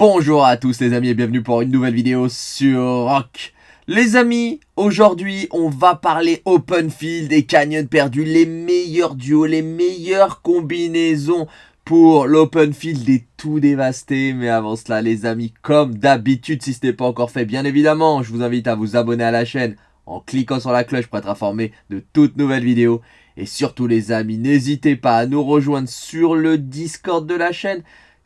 Bonjour à tous les amis et bienvenue pour une nouvelle vidéo sur Rock. Les amis, aujourd'hui on va parler open field et canyon perdu, les meilleurs duos, les meilleures combinaisons pour l'open field est tout dévasté. Mais avant cela les amis, comme d'habitude si ce n'est pas encore fait, bien évidemment, je vous invite à vous abonner à la chaîne en cliquant sur la cloche pour être informé de toutes nouvelles vidéos. Et surtout les amis, n'hésitez pas à nous rejoindre sur le Discord de la chaîne.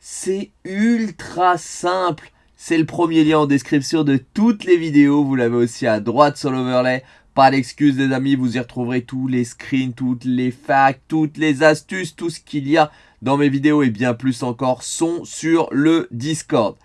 C'est ultra simple. C'est le premier lien en description de toutes les vidéos. Vous l'avez aussi à droite sur l'overlay. Pas d'excuses les amis, vous y retrouverez tous les screens, toutes les facts, toutes les astuces, tout ce qu'il y a dans mes vidéos et bien plus encore sont sur le Discord.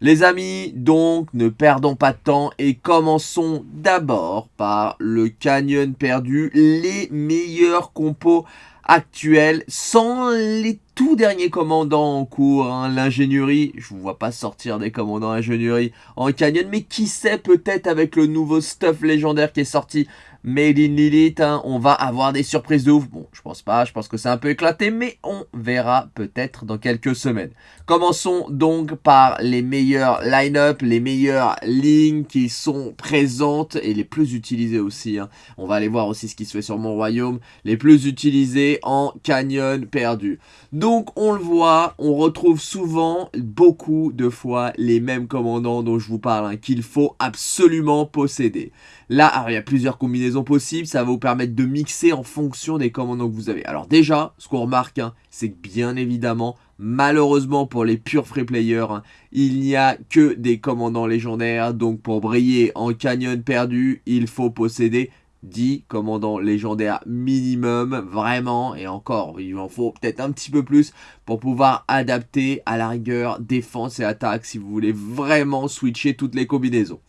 Les amis, donc, ne perdons pas de temps et commençons d'abord par le Canyon perdu, les meilleurs compos actuels sans les tout derniers commandants en cours, hein, l'ingénierie, je vous vois pas sortir des commandants ingénierie en canyon, mais qui sait peut-être avec le nouveau stuff légendaire qui est sorti Made in Lilith, hein, on va avoir des surprises de ouf. Bon, je pense pas, je pense que c'est un peu éclaté, mais on verra peut-être dans quelques semaines. Commençons donc par les meilleurs line-up, les meilleures lignes qui sont présentes et les plus utilisées aussi. Hein. On va aller voir aussi ce qui se fait sur mon royaume, les plus utilisés en canyon perdu. On le voit, on retrouve souvent, beaucoup de fois, les mêmes commandants dont je vous parle, hein, qu'il faut absolument posséder. Là, il y a plusieurs combinaisons possibles, ça va vous permettre de mixer en fonction des commandants que vous avez. Alors déjà, ce qu'on remarque, hein, c'est que bien évidemment, malheureusement pour les purs free players, hein, il n'y a que des commandants légendaires. Donc pour briller en canyon perdu, il faut posséder 10 commandants légendaires minimum, vraiment, et encore, il en faut peut-être un petit peu plus pour pouvoir adapter à la rigueur défense et attaque si vous voulez vraiment switcher toutes les combinaisons.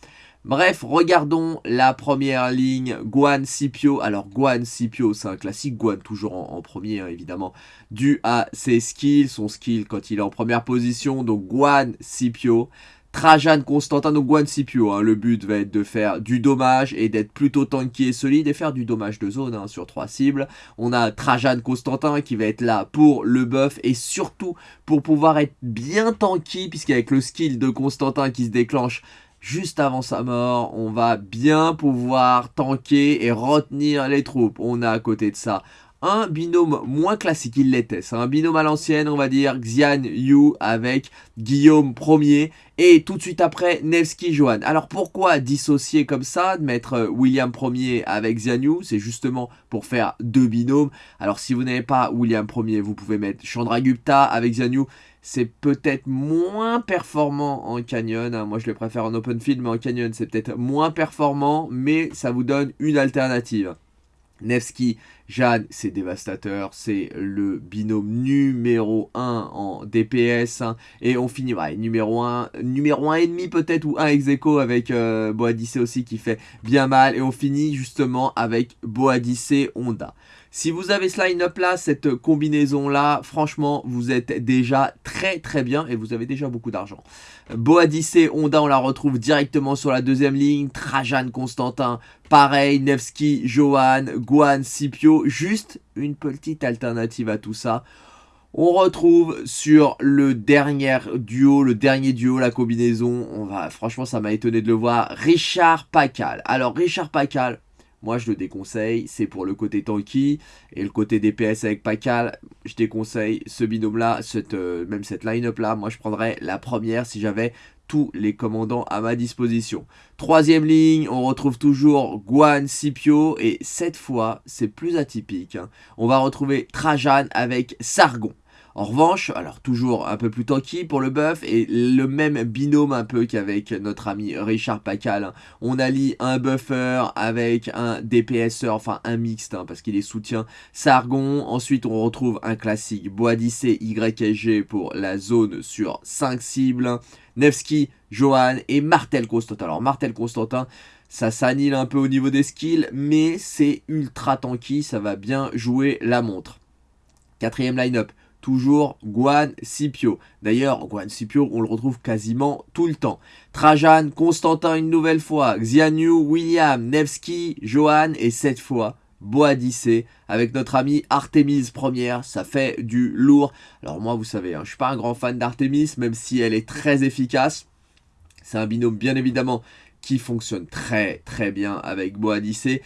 Bref, regardons la première ligne, Guan Scipio. Alors Guan Scipio, c'est un classique, Guan toujours en, premier hein, évidemment, dû à ses skills, son skill quand il est en première position, donc Guan Scipio. Trajan Constantin, donc Guan Scipio, hein. le but va être de faire du dommage et d'être plutôt tanky et solide et faire du dommage de zone hein, sur trois cibles. On a Trajan Constantin qui va être là pour le buff et surtout pour pouvoir être bien tanky puisqu'avec le skill de Constantin qui se déclenche juste avant sa mort, on va bien pouvoir tanker et retenir les troupes. On a à côté de ça un binôme moins classique, il l'était. C'est un binôme à l'ancienne, on va dire, Xian Yu avec Guillaume Ier et tout de suite après Nevsky Johan. Alors pourquoi dissocier comme ça, de mettre William Ier avec Xian Yu? C'est justement pour faire deux binômes. Alors si vous n'avez pas William Ier, vous pouvez mettre Chandragupta avec Xian Yu c'est peut-être moins performant en canyon. Hein. Moi, je le préfère en open field, mais en canyon, c'est peut-être moins performant, mais ça vous donne une alternative. Nevsky, Jeanne, c'est dévastateur, c'est le binôme numéro 1 en DPS, hein. et on finit, numéro 1, numéro 1 et demi peut-être, ou 1 ex avec euh, Boadicé aussi qui fait bien mal, et on finit justement avec Boadicé Honda. Si vous avez ce line-up là, cette combinaison là, franchement, vous êtes déjà très très bien et vous avez déjà beaucoup d'argent. Boadicé, Honda, on la retrouve directement sur la deuxième ligne. Trajan, Constantin, pareil. Nevsky, Johan, Guan, Scipio. Juste une petite alternative à tout ça. On retrouve sur le dernier duo, le dernier duo, la combinaison. On va, franchement, ça m'a étonné de le voir. Richard Pacal. Alors, Richard Pacal, moi, je le déconseille. C'est pour le côté tanky et le côté DPS avec Pakal. Je déconseille ce binôme-là, cette, euh, même cette line-up-là. Moi, je prendrais la première si j'avais tous les commandants à ma disposition. Troisième ligne, on retrouve toujours Guan Scipio et cette fois, c'est plus atypique. Hein. On va retrouver Trajan avec Sargon. En revanche, alors toujours un peu plus tanky pour le buff et le même binôme un peu qu'avec notre ami Richard Pacal. Hein. On allie un buffer avec un DPSer, enfin un mixte hein, parce qu'il est soutien Sargon. Ensuite on retrouve un classique Boadicé YSG pour la zone sur 5 cibles. Nevsky, Johan et Martel Constantin. Alors Martel Constantin, ça s'annule un peu au niveau des skills, mais c'est ultra tanky, ça va bien jouer la montre. Quatrième line-up, toujours Guan Scipio. D'ailleurs, Guan Scipio, on le retrouve quasiment tout le temps. Trajan, Constantin une nouvelle fois, Xianyu, William, Nevsky, Johan et cette fois Boadicée avec notre ami Artemis première, ça fait du lourd. Alors moi vous savez, hein, je suis pas un grand fan d'Artemis même si elle est très efficace. C'est un binôme bien évidemment qui fonctionne très très bien avec Boadicée.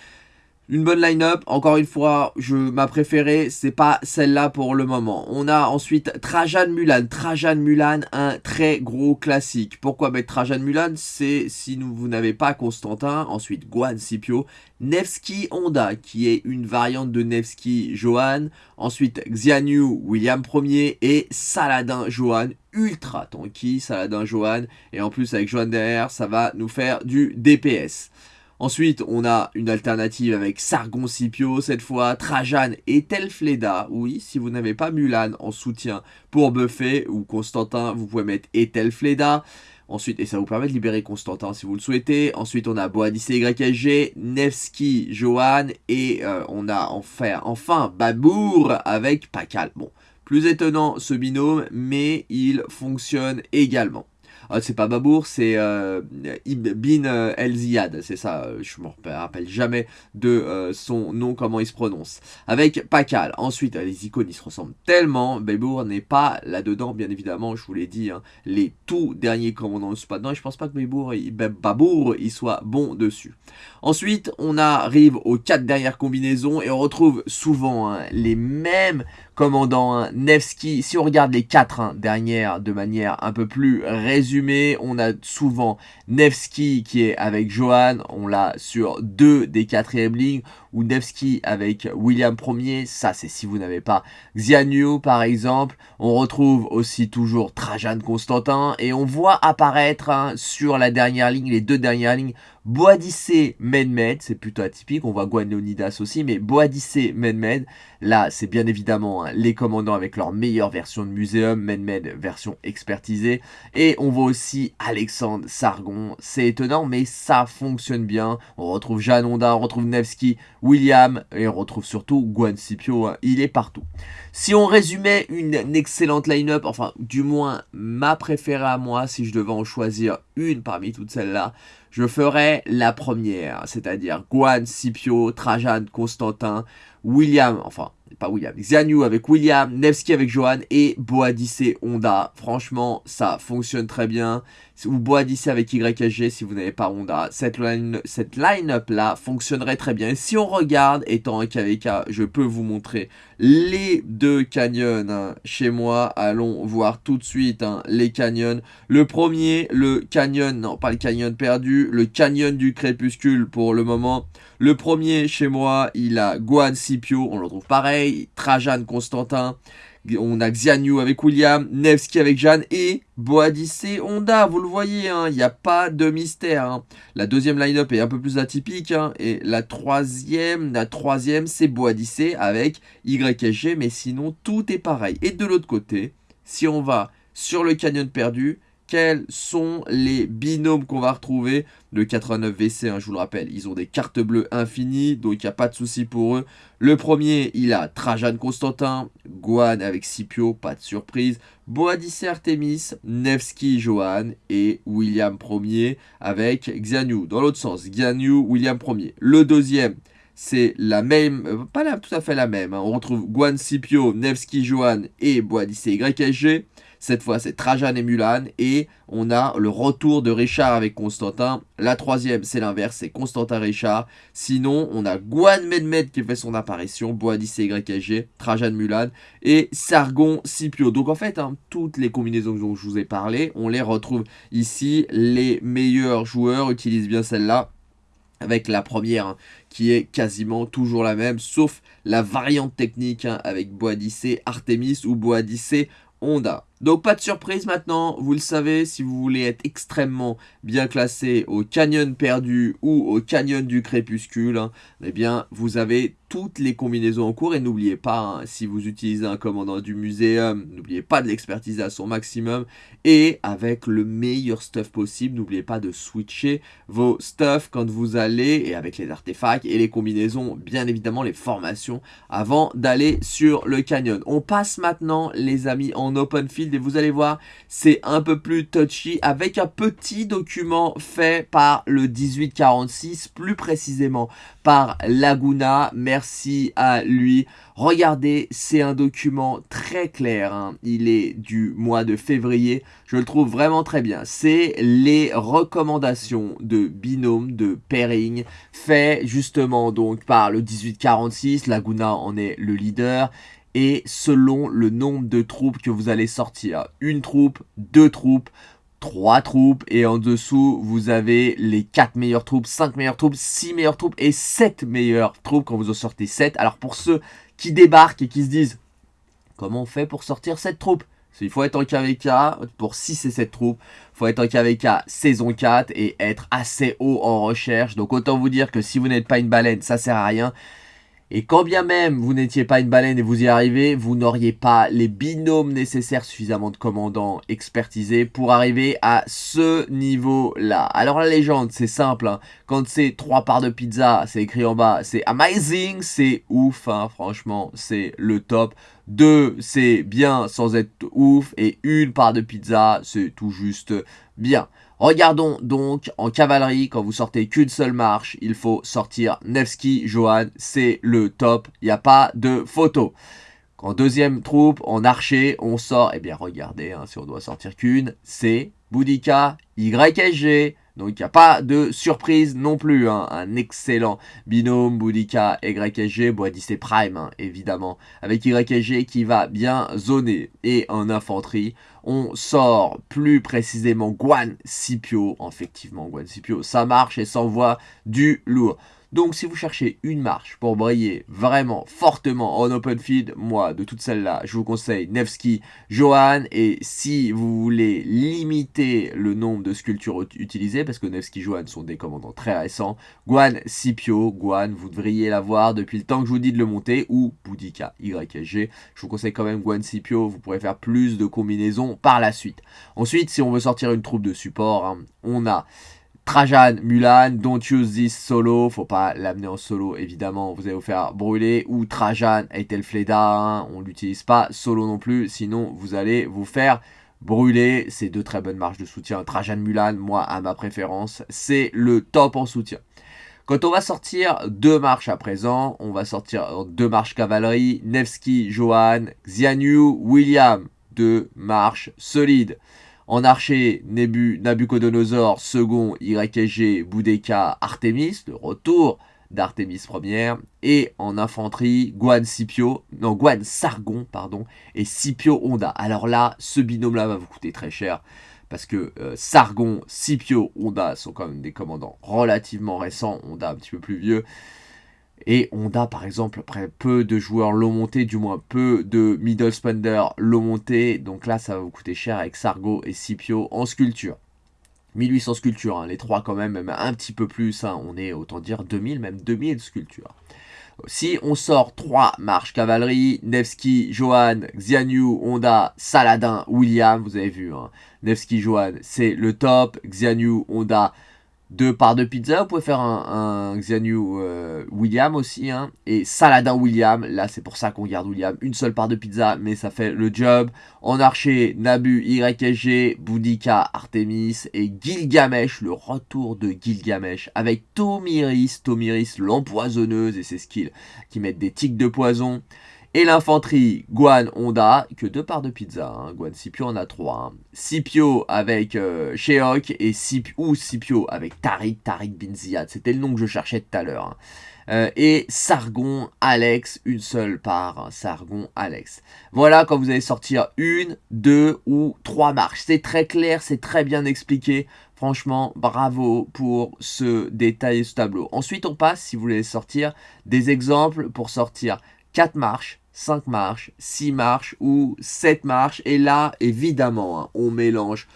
Une bonne line-up, encore une fois, je ma préférée, c'est pas celle-là pour le moment. On a ensuite Trajan Mulan. Trajan Mulan, un très gros classique. Pourquoi mettre Trajan Mulan? C'est si vous n'avez pas Constantin, ensuite Guan Scipio, Nevsky Honda, qui est une variante de Nevsky Johan, ensuite Xianyu William Ier et Saladin Johan, ultra tanky Saladin Johan, et en plus avec Johan derrière, ça va nous faire du DPS. Ensuite, on a une alternative avec Sargon Scipio, cette fois Trajan et Telfleda. Oui, si vous n'avez pas Mulan en soutien pour Buffet ou Constantin, vous pouvez mettre Etelfleda. Ensuite, et ça vous permet de libérer Constantin si vous le souhaitez. Ensuite, on a Boadice YSG, Nevsky, Johan et euh, on a enfin, enfin Babour avec Pakal. Bon, plus étonnant ce binôme, mais il fonctionne également. Ah, c'est pas Babour, c'est euh, Ibn euh, El Ziyad, c'est ça, euh, je me rappelle jamais de son nom, comment il se prononce. Avec Pakal, ensuite les icônes ils se ressemblent tellement, Babour n'est pas là-dedans, bien évidemment, je vous l'ai dit, hein. les tout derniers commandants ne sont pas dedans, et je pense pas que Babour, Babour, il soit bon dessus. Ensuite, on arrive aux quatre dernières combinaisons, et on retrouve souvent hein, les mêmes commandant un Nevsky. Si on regarde les quatre hein, dernières de manière un peu plus résumée, on a souvent Nevsky qui est avec Johan, on l'a sur deux des quatrièmes lignes, ou Nevsky avec William Ier, ça c'est si vous n'avez pas Xianyu par exemple. On retrouve aussi toujours Trajan Constantin, et on voit apparaître hein, sur la dernière ligne, les deux dernières lignes, Boadicée Menmed, c'est plutôt atypique, on voit Guanonidas aussi, mais Boadicée Menmed, là c'est bien évidemment hein, les commandants avec leur meilleure version de muséum, Menmed version expertisée, et on voit aussi Alexandre Sargon, c'est étonnant mais ça fonctionne bien, on retrouve Janonda, on retrouve Nevsky, William, et on retrouve surtout Guan Scipio, hein, il est partout. Si on résumait une excellente line-up, enfin du moins ma préférée à moi, si je devais en choisir une parmi toutes celles-là, je ferai la première, c'est-à-dire Guan, Scipio, Trajan, Constantin, William, enfin pas William, Xianyu avec William, Nevsky avec Johan et Boadice Honda. Franchement, ça fonctionne très bien. Ou Boadice avec YSG si vous n'avez pas Honda. Cette line-up là fonctionnerait très bien. Et si on regarde, étant un KVK, je peux vous montrer les deux canyons hein, chez moi. Allons voir tout de suite hein, les canyons. Le premier, le canyon, non pas le canyon perdu, le canyon du crépuscule pour le moment. Le premier chez moi, il a Guan On le retrouve pareil, Trajan Constantin, on a Xianyu avec William, Nevsky avec Jeanne et Boadice Honda, vous le voyez, hein, il n'y a pas de mystère. Hein. La deuxième line-up est un peu plus atypique, hein, et la troisième, la troisième c'est Boadice avec YSG, mais sinon tout est pareil. Et de l'autre côté, si on va sur le canyon perdu, quels sont les binômes qu'on va retrouver? Le 89 WC, hein, je vous le rappelle, ils ont des cartes bleues infinies, donc il n'y a pas de souci pour eux. Le premier, il a Trajan Constantin, Guan avec Scipio, pas de surprise. Boadice Artemis, Nevsky Johan et William Ier avec Xianyu. Dans l'autre sens, Xianyu, William Ier. Le deuxième, c'est la même, euh, pas tout à fait la même. Hein. On retrouve Guan Scipio, Nevsky Johan et Boadice YSG. Cette fois, c'est Trajan et Mulan. Et on a le retour de Richard avec Constantin. La troisième, c'est l'inverse, c'est Constantin Richard. Sinon, on a Guan Medmed qui fait son apparition, Boadicée YSG, Trajan Mulan et Sargon Scipio. Donc en fait, hein, toutes les combinaisons dont je vous ai parlé, on les retrouve ici. Les meilleurs joueurs utilisent bien celle-là avec la première hein, qui est quasiment toujours la même, sauf la variante technique hein, avec Boadicée Artemis ou Boadicée Honda. Donc pas de surprise maintenant, vous le savez, si vous voulez être extrêmement bien classé au canyon perdu ou au canyon du crépuscule, hein, eh bien vous avez toutes les combinaisons en cours. Et n'oubliez pas, hein, si vous utilisez un commandant du muséum, n'oubliez pas de l'expertiser à son maximum. Et avec le meilleur stuff possible, n'oubliez pas de switcher vos stuff quand vous allez et avec les artefacts et les combinaisons, bien évidemment les formations avant d'aller sur le canyon. On passe maintenant les amis en open field Et vous allez voir, c'est un peu plus touchy avec un petit document fait par le 1846, plus précisément par Laguna. Merci à lui. Regardez, c'est un document très clair. Hein. Il est du mois de février. Je le trouve vraiment très bien. C'est les recommandations de binôme, de pairing, fait justement donc par le 1846. Laguna en est le leader et selon le nombre de troupes que vous allez sortir. Une troupe, deux troupes, trois troupes et en dessous vous avez les 4 meilleures troupes, 5 meilleures troupes, 6 meilleures troupes et 7 meilleures troupes quand vous en sortez 7. Alors pour ceux qui débarquent et qui se disent comment on fait pour sortir cette troupe il faut être en KVK pour 6 et 7 troupes. Il faut être en KVK saison 4 et être assez haut en recherche. Donc autant vous dire que si vous n'êtes pas une baleine, ça sert à rien. Et quand bien même vous n'étiez pas une baleine et vous y arrivez, vous n'auriez pas les binômes nécessaires, suffisamment de commandants expertisés pour arriver à ce niveau-là. Alors la légende, c'est simple. Hein. Quand c'est trois parts de pizza, c'est écrit en bas, c'est amazing, c'est ouf. Hein. Franchement, c'est le top. Deux, c'est bien sans être ouf. Et une part de pizza, c'est tout juste bien. Regardons donc en cavalerie, quand vous sortez qu'une seule marche, il faut sortir Nevsky, Johan, c'est le top, il n'y a pas de photo. En deuxième troupe, en archer, on sort, eh bien regardez, hein, si on doit sortir qu'une, c'est Boudica, YSG, donc il n'y a pas de surprise non plus. Hein. Un excellent binôme Boudica YSG, Boadis et Prime hein, évidemment. Avec YSG qui va bien zoner. Et en infanterie, on sort plus précisément Guan Scipio. Effectivement, Guan Scipio, ça marche et s'envoie du lourd. Donc si vous cherchez une marche pour briller vraiment fortement en open field, moi de toutes celles-là, je vous conseille Nevsky, Johan. Et si vous voulez limiter le nombre de sculptures utilisées, parce que Nevsky, Johan sont des commandants très récents, Guan, Scipio, Guan, vous devriez l'avoir depuis le temps que je vous dis de le monter, ou Boudica, YSG. Je vous conseille quand même Guan, Scipio, vous pourrez faire plus de combinaisons par la suite. Ensuite, si on veut sortir une troupe de support, hein, on a Trajan, Mulan, don't use this solo, faut pas l'amener en solo évidemment, vous allez vous faire brûler, ou Trajan, Etelfleda, hein, on l'utilise pas solo non plus, sinon vous allez vous faire brûler, c'est deux très bonnes marches de soutien, Trajan, Mulan, moi à ma préférence, c'est le top en soutien. Quand on va sortir deux marches à présent, on va sortir deux marches cavalerie, Nevsky, Johan, Xianyu, William, deux marches solides. En archer, Nebu, Nabucodonosor, second, YSG, Boudeka, Artemis, le retour d'Artemis première. Et en infanterie, Guan Sargon, pardon, et Scipio Honda. Alors là, ce binôme-là va vous coûter très cher. Parce que euh, Sargon, Scipio, Honda sont quand même des commandants relativement récents. Honda un petit peu plus vieux. Et Honda, par exemple, après peu de joueurs l'ont monté, du moins peu de middle spender l'ont monté. Donc là, ça va vous coûter cher avec Sargo et Scipio en sculpture. 1800 sculptures, hein, les trois quand même, même un petit peu plus. Hein, on est, autant dire, 2000, même 2000 sculptures. Si on sort 3 marches cavalerie, Nevsky, Johan, Xianyu, Honda, Saladin, William, vous avez vu, hein, Nevsky, Johan, c'est le top, Xianyu, Honda, deux parts de pizza. Vous pouvez faire un, un Xianyu euh, William aussi. Hein, et Saladin William. Là, c'est pour ça qu'on garde William. Une seule part de pizza, mais ça fait le job. En archer, Nabu, YSG, Boudica, Artemis et Gilgamesh. Le retour de Gilgamesh avec Tomiris. Tomiris, l'empoisonneuse et ses skills qui mettent des tics de poison. Et l'infanterie, Guan Honda, que deux parts de pizza. Hein. Guan Scipio en a trois. Hein. Scipio avec euh, Sheok et ou Scipio avec Tariq, Tariq Bin C'était le nom que je cherchais tout à l'heure. Hein. Euh, et Sargon, Alex, une seule part. Hein. Sargon, Alex. Voilà quand vous allez sortir une, deux ou trois marches. C'est très clair, c'est très bien expliqué. Franchement, bravo pour ce détail et ce tableau. Ensuite, on passe, si vous voulez sortir, des exemples pour sortir 4 marches, 5 marches, 6 marches ou 7 marches. Et là, évidemment, hein, on mélange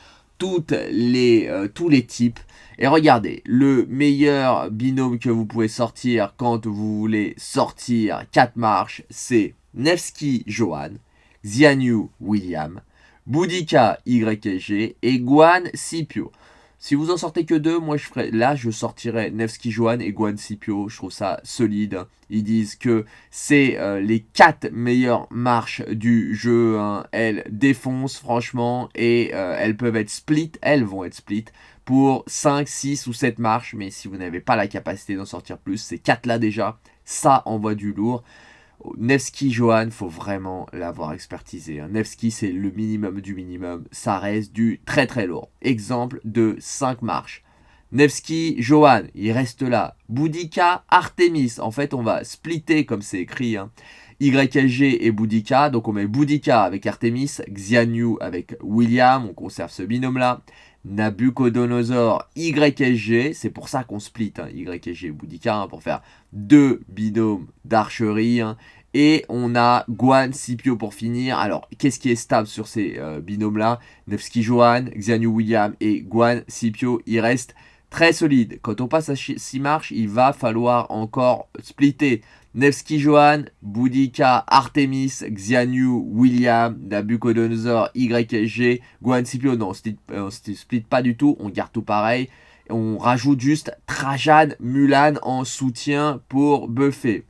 euh, tous les types. Et regardez, le meilleur binôme que vous pouvez sortir quand vous voulez sortir 4 marches, c'est Nevsky Johan, Xianyu William, Boudica YG et Guan Scipio. Si vous en sortez que deux, moi je ferais, là je sortirais Nevsky Johan et Guan Scipio. Je trouve ça solide. Ils disent que c'est euh, les quatre meilleures marches du jeu. Hein. Elles défoncent franchement et euh, elles peuvent être split. Elles vont être split pour 5, 6 ou 7 marches. Mais si vous n'avez pas la capacité d'en sortir plus, ces quatre là déjà, ça envoie du lourd. Nevsky Johan, faut vraiment l'avoir expertisé. Hein. Nevsky, c'est le minimum du minimum. Ça reste du très très lourd. Exemple de 5 marches. Nevsky Johan, il reste là. Boudica Artemis. En fait, on va splitter comme c'est écrit. Hein. Et Boudica. Donc on met Boudica avec Artemis, Xianyu avec William. On conserve ce binôme-là. Nabucodonosor YSG, c'est pour ça qu'on split hein, YSG Boudica hein, pour faire deux binômes d'archerie. Hein. Et on a Guan, Scipio pour finir. Alors, qu'est-ce qui est stable sur ces euh, binômes-là? Nevsky Johan, Xianu William et Guan, Scipio, il reste très solide. Quand on passe à 6 marches, il va falloir encore splitter. Nevsky Johan, Boudica, Artemis, Xianyu, William, Nabucodonosor, YSG, Guan Scipio. Non, on ne split pas du tout, on garde tout pareil. On rajoute juste Trajan, Mulan en soutien pour buffer.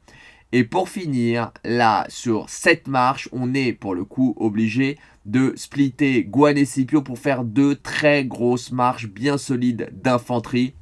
Et pour finir, là, sur cette marche, on est pour le coup obligé de splitter Guan et Scipio pour faire deux très grosses marches bien solides d'infanterie.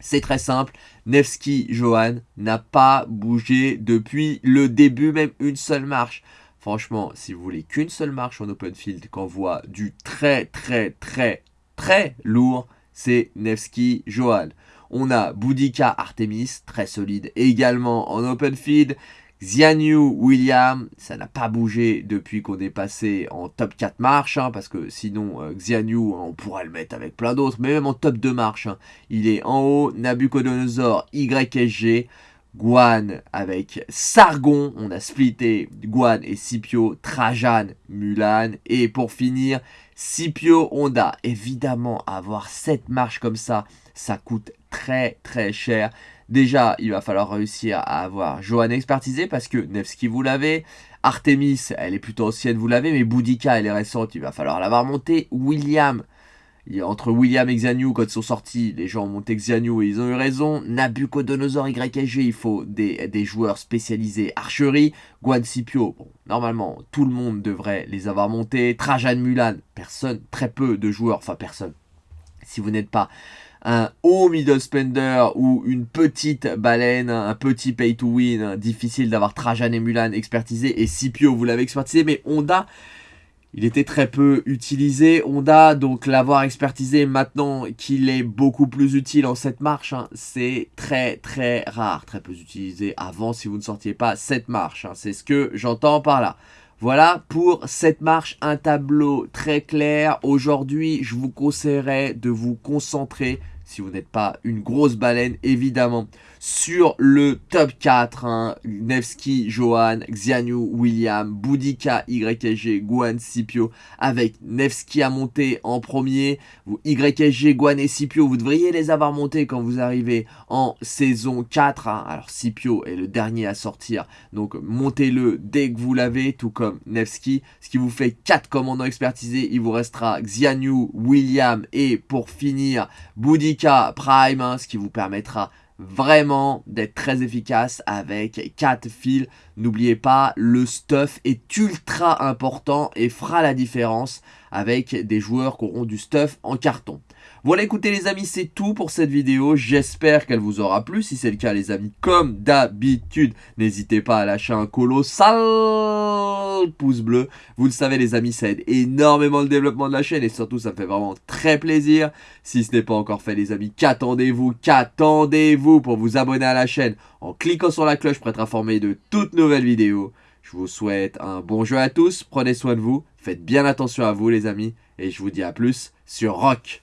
C'est très simple, Nevsky Johan n'a pas bougé depuis le début, même une seule marche. Franchement, si vous voulez qu'une seule marche en open field qu'on voit du très très très très lourd, c'est Nevsky Johan. On a Boudica Artemis, très solide également en open field. Xianyu William, ça n'a pas bougé depuis qu'on est passé en top 4 marches, hein, parce que sinon euh, Xianyu, on pourrait le mettre avec plein d'autres, mais même en top 2 marches, hein. il est en haut, Nabucodonosor YSG, Guan avec Sargon, on a splitté Guan et Scipio, Trajan, Mulan, et pour finir, Scipio Honda. Évidemment, avoir cette marche comme ça, ça coûte très très cher. Déjà, il va falloir réussir à avoir Johan expertisé parce que Nevsky, vous l'avez. Artemis, elle est plutôt ancienne, vous l'avez. Mais Boudica, elle est récente, il va falloir l'avoir montée. William, entre William et Xianyu, quand ils sont sortis, les gens ont monté Xianyu et ils ont eu raison. Nabucodonosor YG, il faut des, joueurs spécialisés archerie. Guan Scipio, bon, normalement, tout le monde devrait les avoir montés. Trajan Mulan, personne, très peu de joueurs, enfin personne. Si vous n'êtes pas un haut middle spender ou une petite baleine, un petit pay to win, difficile d'avoir Trajan et Mulan expertisé et Scipio vous l'avez expertisé, mais Honda, il était très peu utilisé. Honda, donc l'avoir expertisé maintenant qu'il est beaucoup plus utile en cette marche, hein, c'est très très rare, très peu utilisé avant si vous ne sortiez pas cette marche, hein. c'est ce que j'entends par là. Voilà pour cette marche, un tableau très clair. Aujourd'hui, je vous conseillerais de vous concentrer si vous n'êtes pas une grosse baleine, évidemment. Sur le top 4, hein, Nevsky, Johan, Xianyu, William, Boudica, YSG, Guan, Scipio, avec Nevsky à monter en premier. YSG, Guan et Scipio, vous devriez les avoir montés quand vous arrivez en saison 4. Hein. Alors Scipio est le dernier à sortir, donc montez-le dès que vous l'avez, tout comme Nevsky. Ce qui vous fait 4 commandants expertisés, il vous restera Xianyu, William et pour finir, Boudica, Prime, hein, ce qui vous permettra vraiment d'être très efficace avec 4 fils. N'oubliez pas, le stuff est ultra important et fera la différence avec des joueurs qui auront du stuff en carton. Voilà, écoutez les amis, c'est tout pour cette vidéo. J'espère qu'elle vous aura plu. Si c'est le cas, les amis, comme d'habitude, n'hésitez pas à lâcher un colossal pouce bleu. Vous le savez, les amis, ça aide énormément le développement de la chaîne et surtout, ça me fait vraiment très plaisir. Si ce n'est pas encore fait, les amis, qu'attendez-vous Qu'attendez-vous pour vous abonner à la chaîne en cliquant sur la cloche pour être informé de toutes nouvelles vidéos Je vous souhaite un bon jeu à tous. Prenez soin de vous. Faites bien attention à vous, les amis. Et je vous dis à plus sur Rock.